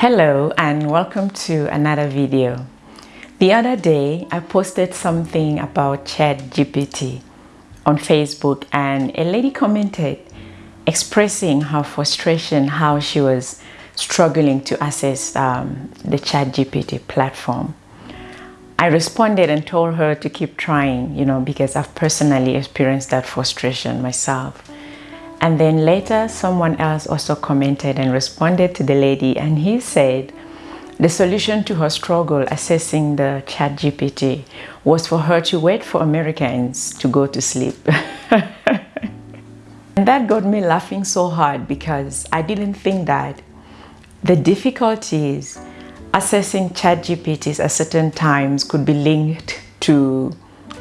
Hello and welcome to another video. The other day I posted something about ChatGPT on Facebook and a lady commented expressing her frustration how she was struggling to access um, the ChatGPT platform. I responded and told her to keep trying, you know, because I've personally experienced that frustration myself. And then later, someone else also commented and responded to the lady, and he said the solution to her struggle assessing the ChatGPT was for her to wait for Americans to go to sleep. and that got me laughing so hard because I didn't think that the difficulties assessing ChatGPTs at certain times could be linked to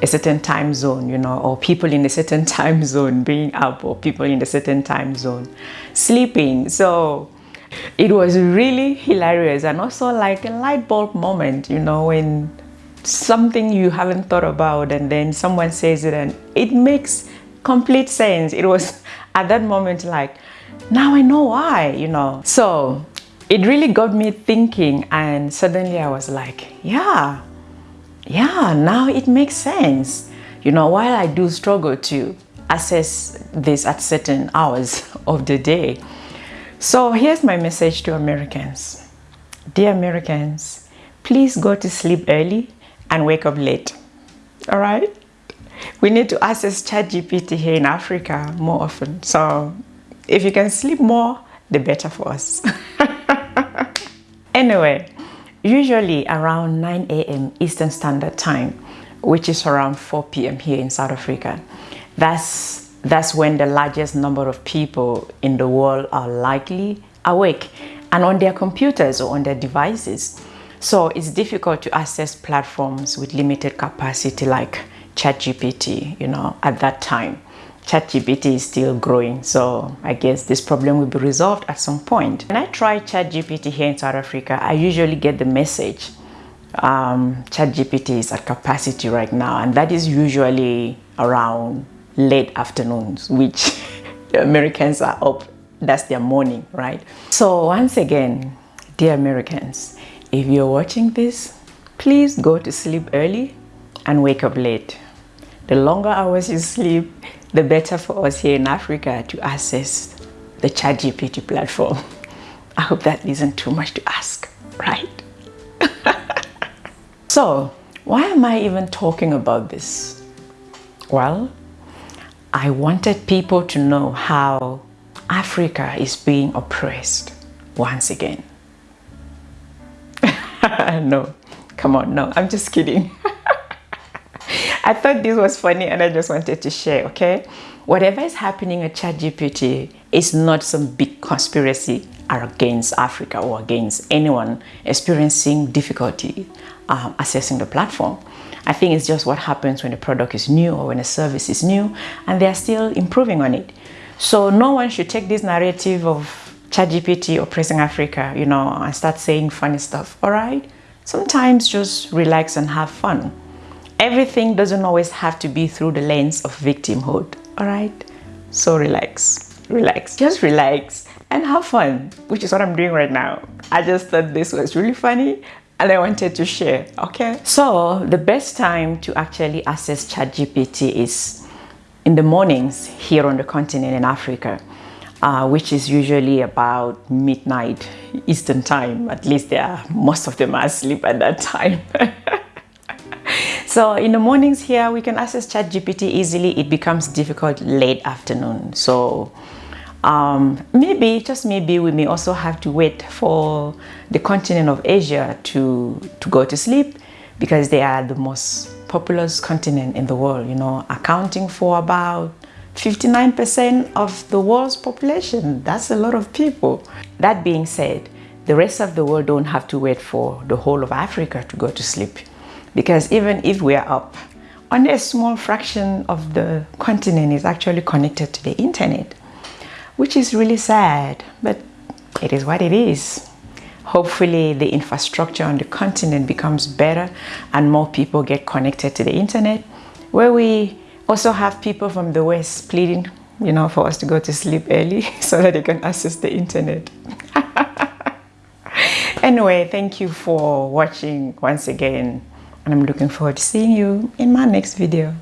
a certain time zone, you know, or people in a certain time zone being up or people in a certain time zone sleeping. So it was really hilarious and also like a light bulb moment, you know, when something you haven't thought about and then someone says it and it makes complete sense. It was at that moment like, now I know why, you know. So it really got me thinking and suddenly I was like, yeah, yeah, now it makes sense. You know, while I do struggle to assess this at certain hours of the day. So here's my message to Americans. Dear Americans, please go to sleep early and wake up late. All right? We need to access ChatGPT here in Africa more often. So if you can sleep more, the better for us. anyway, usually around 9 a.m. Eastern Standard Time, which is around 4 p.m. here in South Africa. That's, that's when the largest number of people in the world are likely awake and on their computers or on their devices. So it's difficult to access platforms with limited capacity like ChatGPT, you know, at that time. ChatGPT is still growing, so I guess this problem will be resolved at some point. When I try ChatGPT here in South Africa, I usually get the message um, ChatGPT is at capacity right now, and that is usually around late afternoons, which the Americans are up. That's their morning, right? So once again, dear Americans, if you're watching this, please go to sleep early and wake up late. The longer hours you sleep, the better for us here in Africa to access the ChatGPT platform. I hope that isn't too much to ask, right? so, why am I even talking about this? Well, I wanted people to know how Africa is being oppressed once again. no, come on, no, I'm just kidding. I thought this was funny and I just wanted to share, okay? Whatever is happening at ChatGPT is not some big conspiracy against Africa or against anyone experiencing difficulty um, accessing the platform. I think it's just what happens when a product is new or when a service is new and they're still improving on it. So no one should take this narrative of ChatGPT oppressing Africa, you know, and start saying funny stuff, all right? Sometimes just relax and have fun everything doesn't always have to be through the lens of victimhood all right? So relax relax just relax and have fun which is what i'm doing right now. I just thought this was really funny and i wanted to share okay? So the best time to actually access ChatGPT is in the mornings here on the continent in africa uh, which is usually about midnight eastern time. At least there are most of them are asleep at that time So in the mornings here, we can access ChatGPT easily. It becomes difficult late afternoon. So um, maybe, just maybe, we may also have to wait for the continent of Asia to, to go to sleep because they are the most populous continent in the world, you know, accounting for about 59% of the world's population. That's a lot of people. That being said, the rest of the world don't have to wait for the whole of Africa to go to sleep because even if we are up, only a small fraction of the continent is actually connected to the internet, which is really sad, but it is what it is. Hopefully the infrastructure on the continent becomes better and more people get connected to the internet, where we also have people from the West pleading, you know, for us to go to sleep early so that they can access the internet. anyway thank you for watching once again and i'm looking forward to seeing you in my next video